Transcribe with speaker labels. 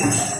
Speaker 1: Gracias.